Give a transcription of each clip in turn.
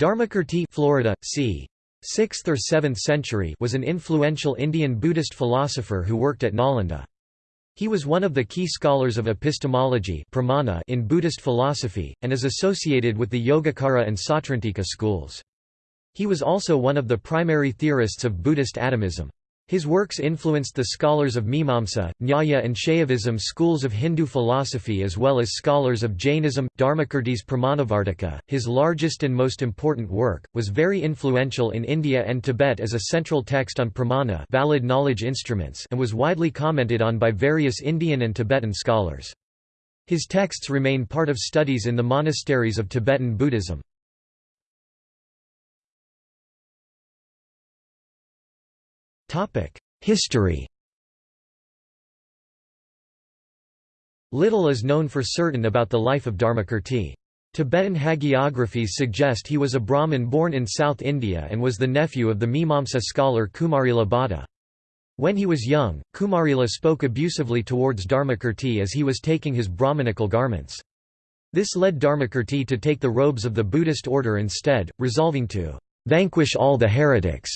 Dharmakirti Florida, c. 6th or 7th century was an influential Indian Buddhist philosopher who worked at Nalanda. He was one of the key scholars of epistemology pramana in Buddhist philosophy, and is associated with the Yogacara and Sautrantika schools. He was also one of the primary theorists of Buddhist atomism. His works influenced the scholars of Mimamsa, Nyaya and Shaivism schools of Hindu philosophy as well as scholars of Jainism. Dharmakirti's Pramanavartika, his largest and most important work, was very influential in India and Tibet as a central text on pramana valid knowledge instruments and was widely commented on by various Indian and Tibetan scholars. His texts remain part of studies in the monasteries of Tibetan Buddhism. History Little is known for certain about the life of Dharmakirti. Tibetan hagiographies suggest he was a Brahmin born in South India and was the nephew of the Mimamsa scholar Kumarila Bhatta. When he was young, Kumarila spoke abusively towards Dharmakirti as he was taking his Brahmanical garments. This led Dharmakirti to take the robes of the Buddhist order instead, resolving to vanquish all the heretics.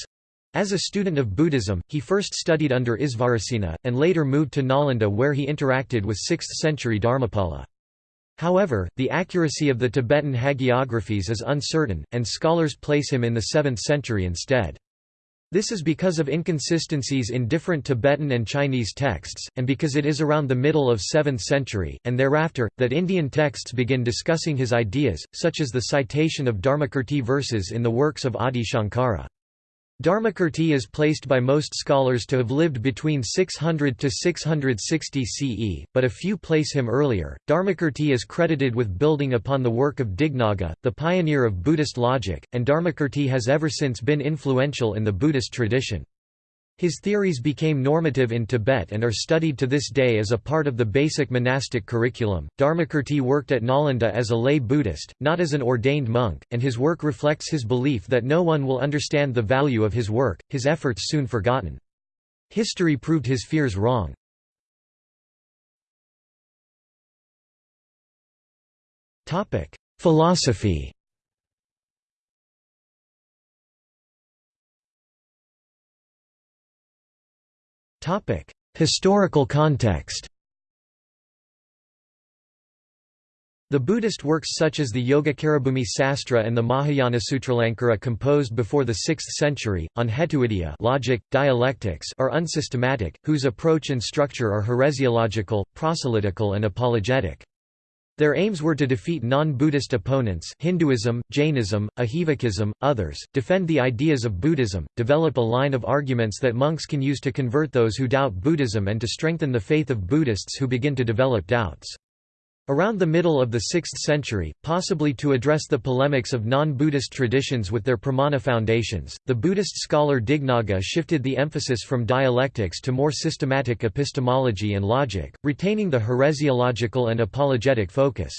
As a student of Buddhism, he first studied under Isvarasena, and later moved to Nalanda where he interacted with 6th-century Dharmapala. However, the accuracy of the Tibetan hagiographies is uncertain, and scholars place him in the 7th century instead. This is because of inconsistencies in different Tibetan and Chinese texts, and because it is around the middle of 7th century, and thereafter, that Indian texts begin discussing his ideas, such as the citation of Dharmakirti verses in the works of Adi Shankara. Dharmakirti is placed by most scholars to have lived between 600 to 660 CE, but a few place him earlier. Dharmakirti is credited with building upon the work of Dignaga, the pioneer of Buddhist logic, and Dharmakirti has ever since been influential in the Buddhist tradition. His theories became normative in Tibet and are studied to this day as a part of the basic monastic curriculum. Dharmakirti worked at Nalanda as a lay Buddhist, not as an ordained monk, and his work reflects his belief that no one will understand the value of his work, his efforts soon forgotten. History proved his fears wrong. Philosophy Historical context The Buddhist works such as the Yogacarabhumi Sastra and the Mahayana Sutralankara composed before the 6th century, on hetuvidya logic, dialectics are unsystematic, whose approach and structure are heresiological, proselytical and apologetic. Their aims were to defeat non-Buddhist opponents Hinduism, Jainism, Ajivikism, others, defend the ideas of Buddhism, develop a line of arguments that monks can use to convert those who doubt Buddhism and to strengthen the faith of Buddhists who begin to develop doubts. Around the middle of the 6th century, possibly to address the polemics of non-Buddhist traditions with their pramana foundations, the Buddhist scholar Dignaga shifted the emphasis from dialectics to more systematic epistemology and logic, retaining the heresiological and apologetic focus.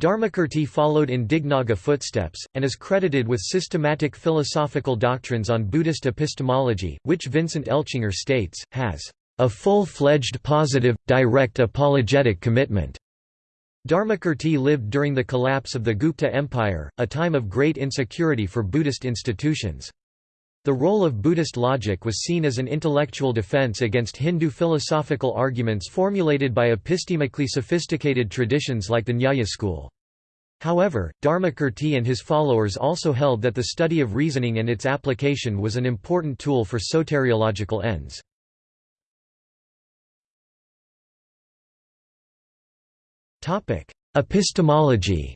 Dharmakirti followed in Dignaga footsteps, and is credited with systematic philosophical doctrines on Buddhist epistemology, which Vincent Eltschinger states, has a full-fledged positive, direct apologetic commitment. Dharmakirti lived during the collapse of the Gupta Empire, a time of great insecurity for Buddhist institutions. The role of Buddhist logic was seen as an intellectual defense against Hindu philosophical arguments formulated by epistemically sophisticated traditions like the Nyaya school. However, Dharmakirti and his followers also held that the study of reasoning and its application was an important tool for soteriological ends. Epistemology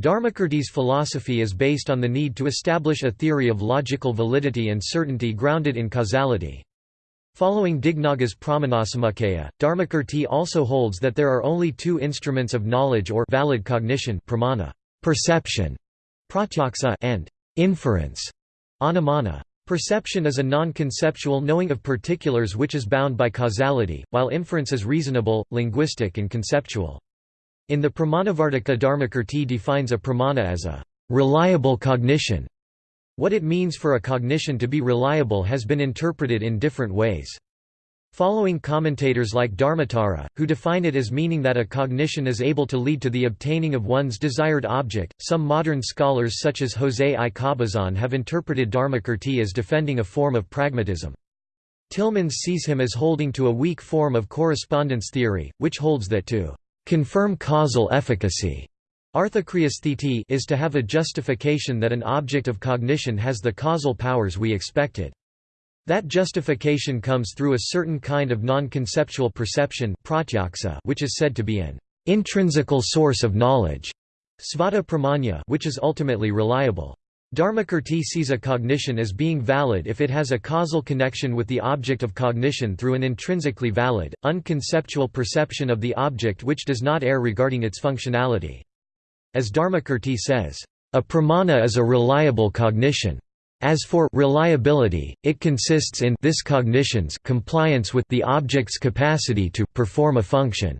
Dharmakirti's philosophy is based on the need to establish a theory of logical validity and certainty grounded in causality. Following Dignaga's Pramanasamuccaya, Dharmakirti also holds that there are only two instruments of knowledge or valid cognition pramana, perception, pratyaksa, and inference, anumana. Perception is a non-conceptual knowing of particulars which is bound by causality, while inference is reasonable, linguistic and conceptual. In the Pramanavartika Dharmakirti defines a pramana as a reliable cognition. What it means for a cognition to be reliable has been interpreted in different ways. Following commentators like Dharmottara, who define it as meaning that a cognition is able to lead to the obtaining of one's desired object, some modern scholars such as José I. Cabezón have interpreted Dharmakirti as defending a form of pragmatism. Tillemans sees him as holding to a weak form of correspondence theory, which holds that to confirm causal efficacy is to have a justification that an object of cognition has the causal powers we expected. That justification comes through a certain kind of non-conceptual perception which is said to be an intrinsical source of knowledge svata pramanya which is ultimately reliable. Dharmakirti sees a cognition as being valid if it has a causal connection with the object of cognition through an intrinsically valid, unconceptual perception of the object which does not err regarding its functionality. As Dharmakirti says, "...a pramana is a reliable cognition. As for reliability, it consists in this cognition's compliance with the object's capacity to perform a function.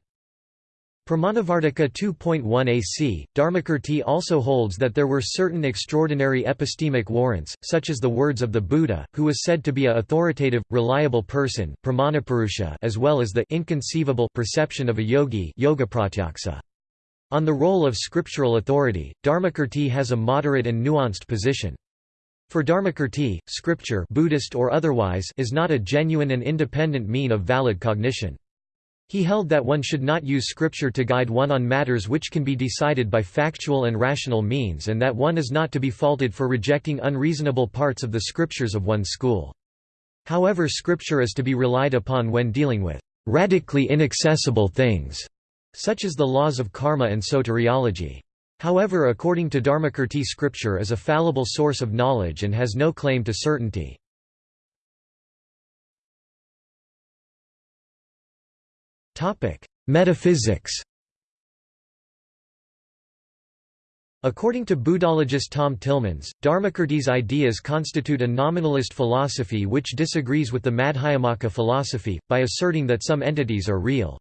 Pramanavartika 2.1 AC, Dharmakirti also holds that there were certain extraordinary epistemic warrants, such as the words of the Buddha, who was said to be a authoritative, reliable person as well as the inconceivable perception of a yogi On the role of scriptural authority, Dharmakirti has a moderate and nuanced position. For Dharmakirti, scripture Buddhist or otherwise is not a genuine and independent mean of valid cognition. He held that one should not use scripture to guide one on matters which can be decided by factual and rational means and that one is not to be faulted for rejecting unreasonable parts of the scriptures of one's school. However scripture is to be relied upon when dealing with radically inaccessible things, such as the laws of karma and soteriology. However according to Dharmakirti scripture is a fallible source of knowledge and has no claim to certainty. Metaphysics According to Buddhologist Tom Tillemans, Dharmakirti's ideas constitute a nominalist philosophy which disagrees with the Madhyamaka philosophy, by asserting that some entities are real.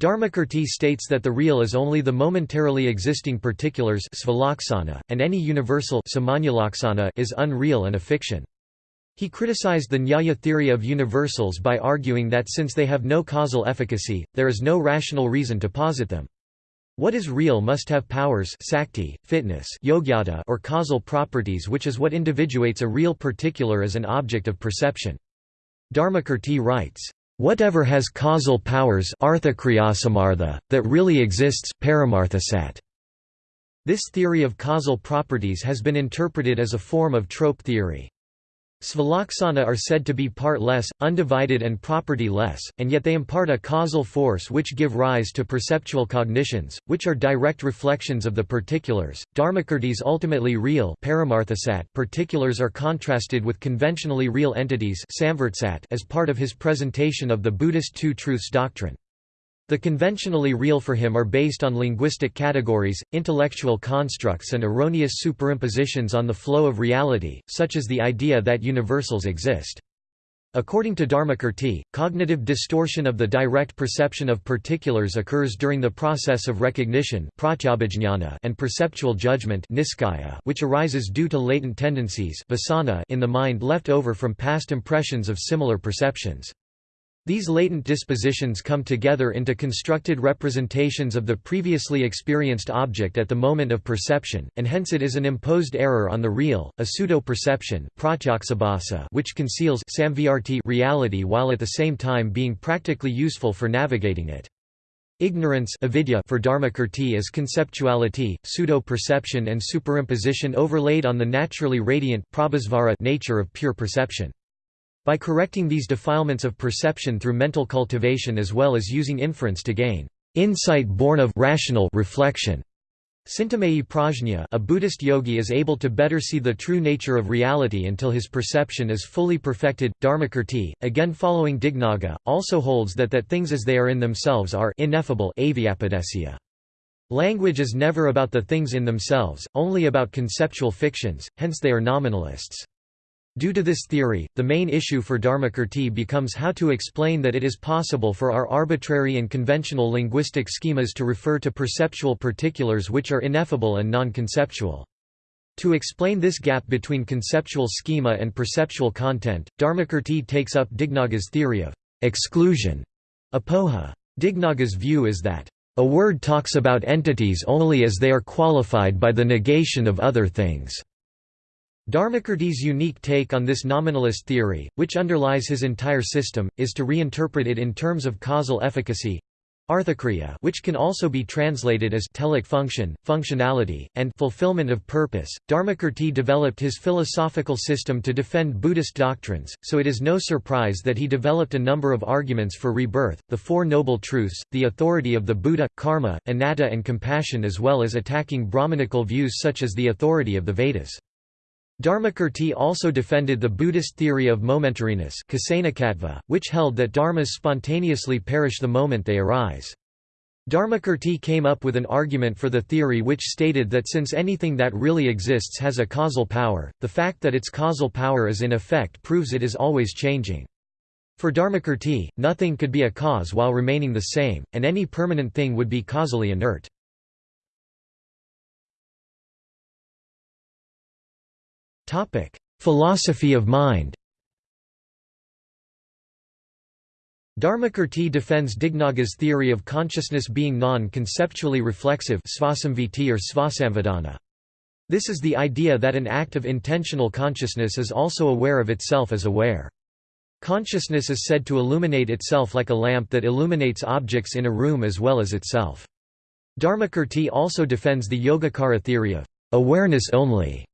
Dharmakirti states that the real is only the momentarily existing particulars and any universal is unreal and a fiction. He criticized the Nyaya theory of universals by arguing that since they have no causal efficacy, there is no rational reason to posit them. What is real must have powers sakti, fitness or causal properties which is what individuates a real particular as an object of perception. Dharmakirti writes, Whatever has causal powers that really exists This theory of causal properties has been interpreted as a form of trope theory. Svalaksana are said to be part-less, undivided and property-less, and yet they impart a causal force which give rise to perceptual cognitions, which are direct reflections of the particulars. Dharmakirti's ultimately real particulars are contrasted with conventionally real entities as part of his presentation of the Buddhist Two Truths doctrine. The conventionally real for him are based on linguistic categories, intellectual constructs and erroneous superimpositions on the flow of reality, such as the idea that universals exist. According to Dharmakirti, cognitive distortion of the direct perception of particulars occurs during the process of recognition and perceptual judgment which arises due to latent tendencies in the mind left over from past impressions of similar perceptions. These latent dispositions come together into constructed representations of the previously experienced object at the moment of perception, and hence it is an imposed error on the real, a pseudo-perception which conceals reality while at the same time being practically useful for navigating it. Ignorance avidya for Dharmakirti is conceptuality, pseudo-perception and superimposition overlaid on the naturally radiant nature of pure perception. By correcting these defilements of perception through mental cultivation as well as using inference to gain insight born of rational reflection. Cintamaya prajna a Buddhist yogi is able to better see the true nature of reality until his perception is fully perfected. Dharmakirti, again following Dignaga, also holds that that things as they are in themselves are ineffable Language is never about the things in themselves, only about conceptual fictions, hence they are nominalists. Due to this theory, the main issue for Dharmakirti becomes how to explain that it is possible for our arbitrary and conventional linguistic schemas to refer to perceptual particulars which are ineffable and non-conceptual. To explain this gap between conceptual schema and perceptual content, Dharmakirti takes up Dignaga's theory of exclusion, apoha. Dignaga's view is that, "...a word talks about entities only as they are qualified by the negation of other things." Dharmakirti's unique take on this nominalist theory, which underlies his entire system, is to reinterpret it in terms of causal efficacy Arthakriya which can also be translated as telic function, functionality, and fulfillment of purpose. Dharmakirti developed his philosophical system to defend Buddhist doctrines, so it is no surprise that he developed a number of arguments for rebirth, the Four Noble Truths, the authority of the Buddha, karma, anatta and compassion as well as attacking Brahmanical views such as the authority of the Vedas. Dharmakirti also defended the Buddhist theory of momentariness which held that dharmas spontaneously perish the moment they arise. Dharmakirti came up with an argument for the theory which stated that since anything that really exists has a causal power, the fact that its causal power is in effect proves it is always changing. For Dharmakirti, nothing could be a cause while remaining the same, and any permanent thing would be causally inert. Philosophy of mind Dharmakirti defends Dignaga's theory of consciousness being non-conceptually reflexive or svasamvedana. This is the idea that an act of intentional consciousness is also aware of itself as aware. Consciousness is said to illuminate itself like a lamp that illuminates objects in a room as well as itself. Dharmakirti also defends the Yogacara theory of awareness only,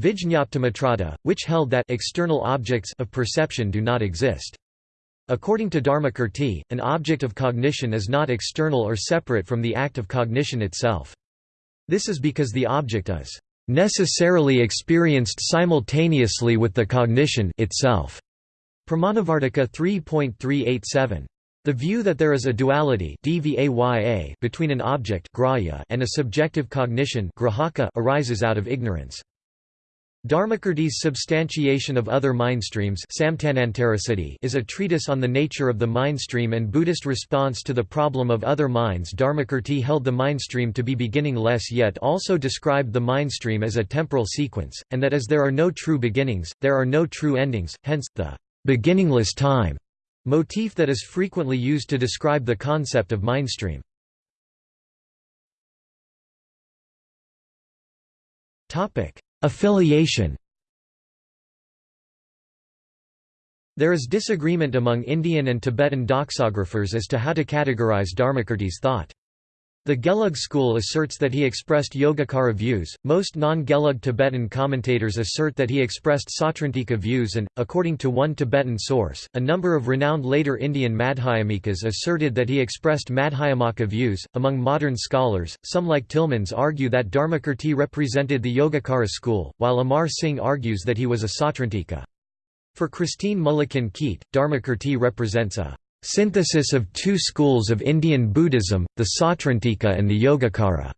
Vijñaptimatrada, which held that external objects of perception do not exist. According to Dharmakirti, an object of cognition is not external or separate from the act of cognition itself. This is because the object is necessarily experienced simultaneously with the cognition itself. Pramanavartika 3.387. The view that there is a duality between an object and a subjective cognition arises out of ignorance. Dharmakirti's Substantiation of Other Mindstreams is a treatise on the nature of the mindstream and Buddhist response to the problem of other minds Dharmakirti held the mindstream to be beginningless yet also described the mindstream as a temporal sequence, and that as there are no true beginnings, there are no true endings, hence, the beginningless time motif that is frequently used to describe the concept of mindstream. Topic Affiliation There is disagreement among Indian and Tibetan doxographers as to how to categorize Dharmakirti's thought. The Gelug school asserts that he expressed Yogacara views, most non-Gelug Tibetan commentators assert that he expressed Sautrantika views and, according to one Tibetan source, a number of renowned later Indian Madhyamikas asserted that he expressed Madhyamaka views. Among modern scholars, some like Tillemans argue that Dharmakirti represented the Yogacara school, while Amar Singh argues that he was a Sautrantika. For Christine Mullikin Keyt, Dharmakirti represents a Synthesis of two schools of Indian Buddhism, the Sautrantika and the Yogacara.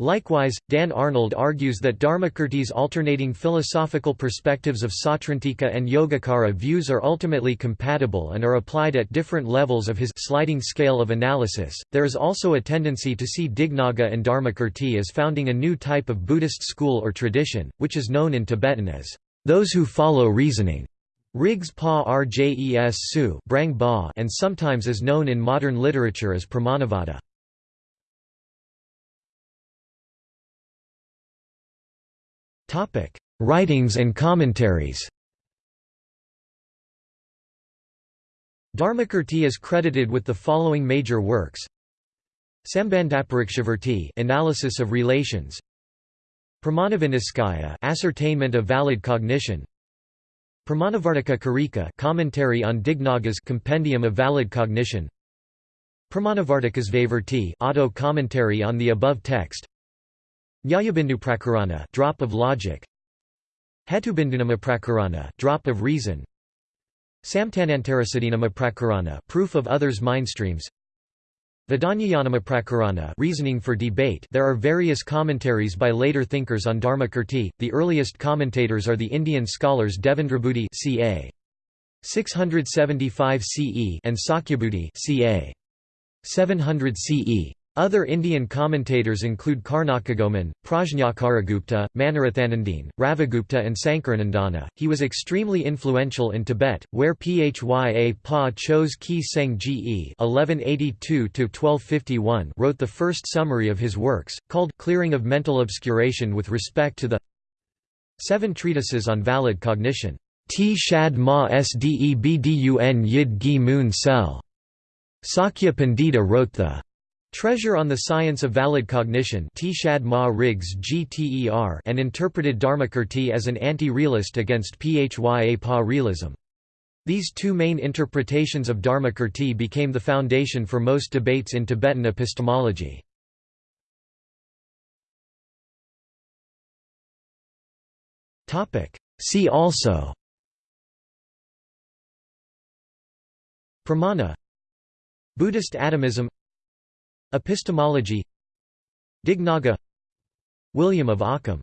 Likewise, Dan Arnold argues that Dharmakirti's alternating philosophical perspectives of Sautrantika and Yogacara views are ultimately compatible and are applied at different levels of his sliding scale of analysis. There is also a tendency to see Dignaga and Dharmakirti as founding a new type of Buddhist school or tradition, which is known in Tibetan as those who follow reasoning. Riggs Pa Rjes Su Brang ba and sometimes is known in modern literature as Pramanavada. Writings and commentaries. Dharmakirti is credited with the following major works. Sambandhaparikshavarti Analysis of Relations. Pramanaviniscaya Ascertainment of Valid Cognition Pramanavartika Karika Commentary on Dignaga's Compendium of Valid Cognition. Pramanavartikasvavarti Auto commentary on the above text. Nyayabinduprakarana Drop of Logic. Hetubindunamaprakarana Drop of Reason. Samtanantarasiddhinamaprakarana Proof of others' mindstreams Prakarana, reasoning for debate There are various commentaries by later thinkers on Dharmakirti, the earliest commentators are the Indian scholars Devendrabuddhi ca. 675 CE and Sakyabuddhi ca. 700 CE. Other Indian commentators include Karnakagomin, Prajnakaragupta, Manorathanandin, Ravigupta and Sankaranandana. He was extremely influential in Tibet, where Phya Pa Chose Ki Seng Ge (1182–1251) wrote the first summary of his works, called "Clearing of Mental Obscuration with respect to the Seven Treatises on Valid Cognition." T Shad Ma Sdebdun Yid Gi Moon Sel. Sakya Pandita wrote the Treasure on the Science of Valid Cognition and interpreted Dharmakirti as an anti-realist against Phya Pa realism. These two main interpretations of Dharmakirti became the foundation for most debates in Tibetan epistemology. See also Pramana Buddhist atomism Epistemology. Dignaga. William of Ockham